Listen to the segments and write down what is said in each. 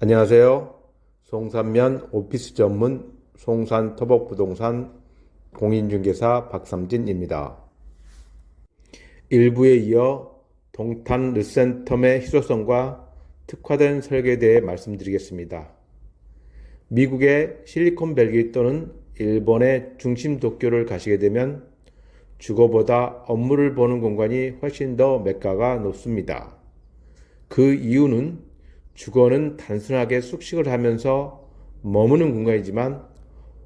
안녕하세요. 송산면 오피스 전문 송산 토복부동산 공인중개사 박삼진입니다. 일부에 이어 동탄 르센텀의 희소성과 특화된 설계에 대해 말씀드리겠습니다. 미국의 실리콘밸리 또는 일본의 중심 도쿄를 가시게 되면 주거보다 업무를 보는 공간이 훨씬 더 매가가 높습니다. 그 이유는 주거는 단순하게 숙식을 하면서 머무는 공간이지만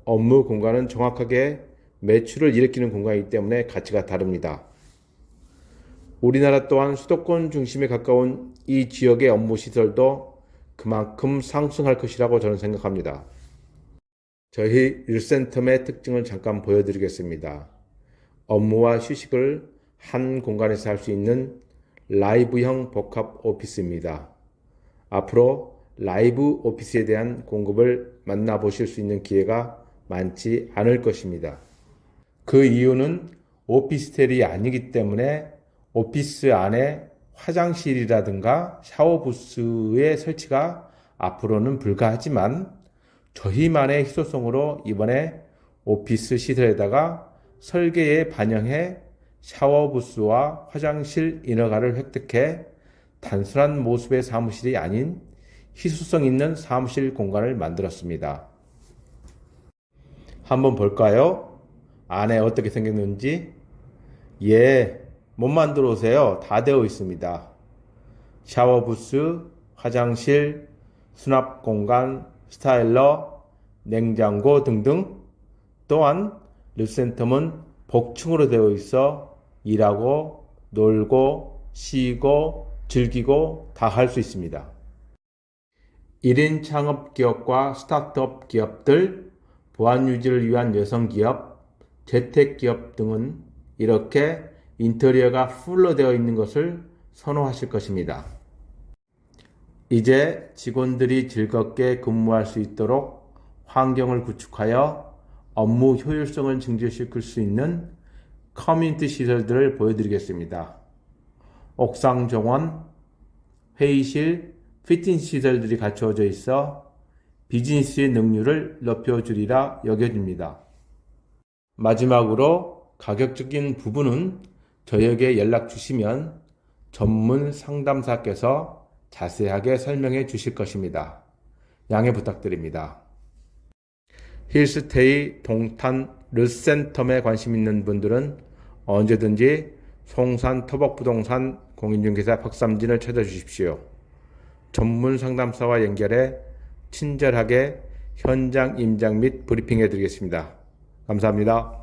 업무 공간은 정확하게 매출을 일으키는 공간이기 때문에 가치가 다릅니다. 우리나라 또한 수도권 중심에 가까운 이 지역의 업무 시설도 그만큼 상승할 것이라고 저는 생각합니다. 저희 일센텀의 특징을 잠깐 보여드리겠습니다. 업무와 휴식을 한 공간에서 할 수 있는 라이브형 복합 오피스입니다. 앞으로 라이브 오피스에 대한 공급을 만나보실 수 있는 기회가 많지 않을 것입니다. 그 이유는 오피스텔이 아니기 때문에 오피스 안에 화장실이라든가 샤워 부스의 설치가 앞으로는 불가하지만 저희만의 희소성으로 이번에 오피스 시설에다가 설계에 반영해 샤워 부스와 화장실 인허가를 획득해 단순한 모습의 사무실이 아닌 희소성 있는 사무실 공간을 만들었습니다. 한번 볼까요? 안에 어떻게 생겼는지? 예, 못 만들어 오세요. 다 되어 있습니다. 샤워 부스, 화장실, 수납 공간, 스타일러, 냉장고 등등 또한 르센텀은 복층으로 되어 있어 일하고 놀고 쉬고 즐기고 다 할 수 있습니다. 1인 창업 기업과 스타트업 기업들, 보안 유지를 위한 여성 기업, 재택 기업 등은 이렇게 인테리어가 풀로 되어 있는 것을 선호하실 것입니다. 이제 직원들이 즐겁게 근무할 수 있도록 환경을 구축하여 업무 효율성을 증진시킬 수 있는 커뮤니티 시설들을 보여드리겠습니다. 옥상 정원, 회의실, 피팅 시설들이 갖추어져 있어 비즈니스의 능률을 높여주리라 여겨집니다. 마지막으로 가격적인 부분은 저에게 연락 주시면 전문 상담사께서 자세하게 설명해 주실 것입니다. 양해 부탁드립니다. 힐스테이 동탄 르센텀에 관심 있는 분들은 언제든지 송산 터벅부동산 공인중개사 박삼진을 찾아주십시오. 전문 상담사와 연결해 친절하게 현장 임장 및 브리핑해 드리겠습니다. 감사합니다.